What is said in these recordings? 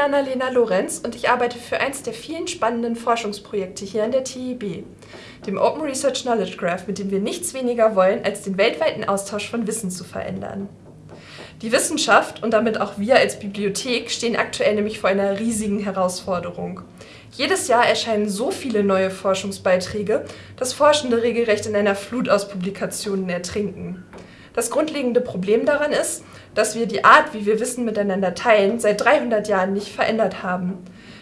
bin Annalena Lorenz und ich arbeite für eins der vielen spannenden Forschungsprojekte hier an der TIB, dem Open Research Knowledge Graph, mit dem wir nichts weniger wollen, als den weltweiten Austausch von Wissen zu verändern. Die Wissenschaft und damit auch wir als Bibliothek stehen aktuell nämlich vor einer riesigen Herausforderung. Jedes Jahr erscheinen so viele neue Forschungsbeiträge, dass Forschende regelrecht in einer Flut aus Publikationen ertrinken. Das grundlegende Problem daran ist, dass wir die Art, wie wir Wissen miteinander teilen, seit 300 Jahren nicht verändert haben.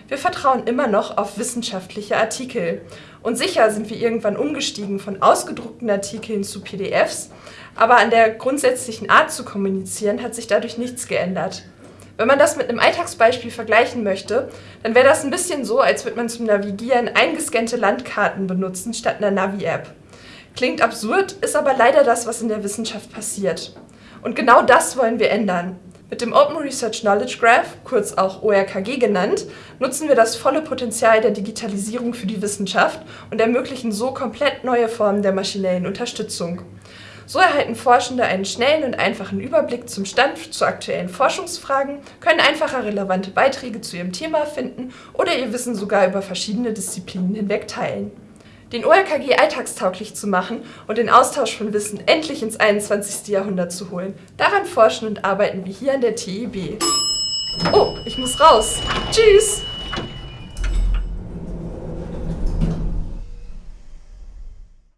Wir vertrauen immer noch auf wissenschaftliche Artikel. Und sicher sind wir irgendwann umgestiegen von ausgedruckten Artikeln zu PDFs, aber an der grundsätzlichen Art zu kommunizieren hat sich dadurch nichts geändert. Wenn man das mit einem Alltagsbeispiel vergleichen möchte, dann wäre das ein bisschen so, als würde man zum Navigieren eingescannte Landkarten benutzen statt einer Navi-App. Klingt absurd, ist aber leider das, was in der Wissenschaft passiert. Und genau das wollen wir ändern. Mit dem Open Research Knowledge Graph, kurz auch ORKG genannt, nutzen wir das volle Potenzial der Digitalisierung für die Wissenschaft und ermöglichen so komplett neue Formen der maschinellen Unterstützung. So erhalten Forschende einen schnellen und einfachen Überblick zum Stand zu aktuellen Forschungsfragen, können einfacher relevante Beiträge zu ihrem Thema finden oder ihr Wissen sogar über verschiedene Disziplinen hinweg teilen. Den ORKG alltagstauglich zu machen und den Austausch von Wissen endlich ins 21. Jahrhundert zu holen, daran forschen und arbeiten wir hier an der TIB. Oh, ich muss raus. Tschüss!